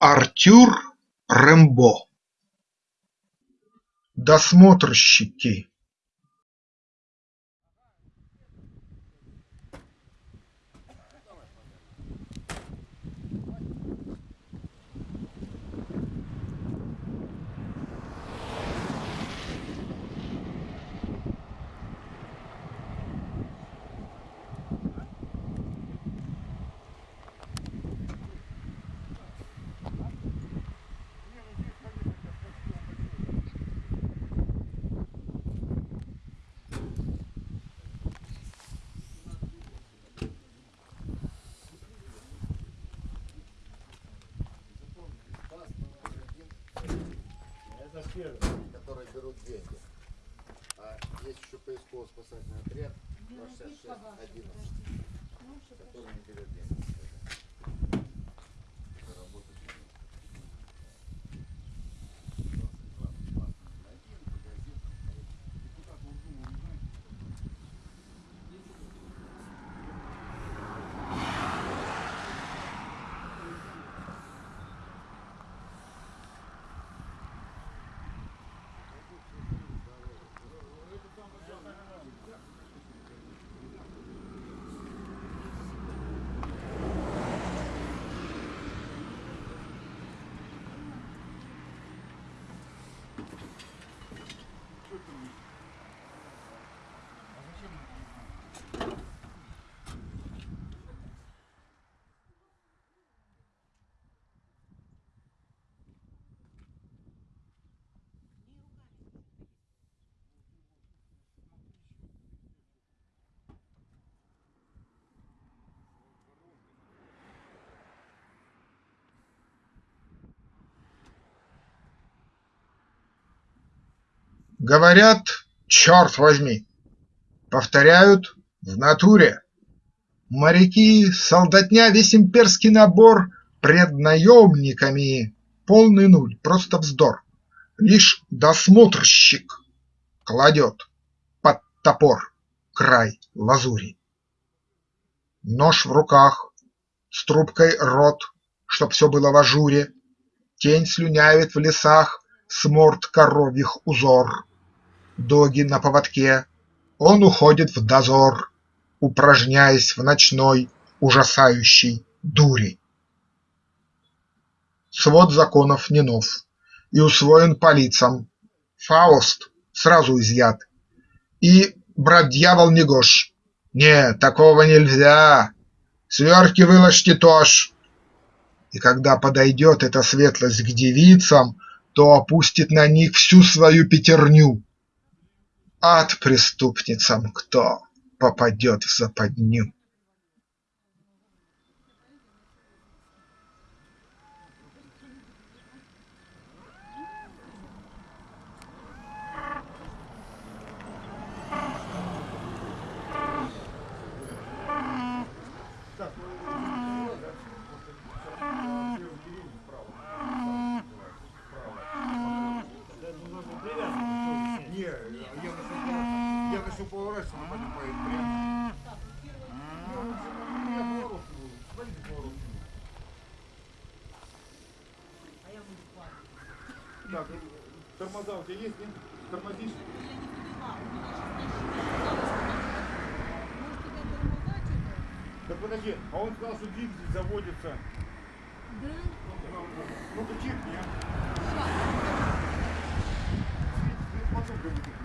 Артюр Рембо Досмотрщики которые берут деньги. А есть еще поисково-спасательный отряд 26611, который не берет деньги. Говорят, черт возьми, повторяют в натуре. Моряки, солдатня, весь имперский набор пред наемниками полный нуль, просто вздор. Лишь досмотрщик кладет под топор край лазури. Нож в руках, с трубкой рот, чтоб все было в ажуре, Тень слюнявит в лесах с морд коровьих узор. Доги на поводке, он уходит в дозор, Упражняясь в ночной ужасающей дури. Свод законов не нов и усвоен по лицам, Фауст сразу изъят, и брат-дьявол Негош. Нет, такого нельзя, сверхи выложьте тоже. И когда подойдет эта светлость к девицам, То опустит на них всю свою пятерню. Ад преступницам кто попадет в западню. надо, чтобы поворачиваться, она понимает прямо. Так, тормоза у тебя есть, нет? Тормозишь? Да подожди, а он сказал, что двигатель заводится. Да? Ну-ка, чиркни, а. Сейчас. Ну, смотри, смотри,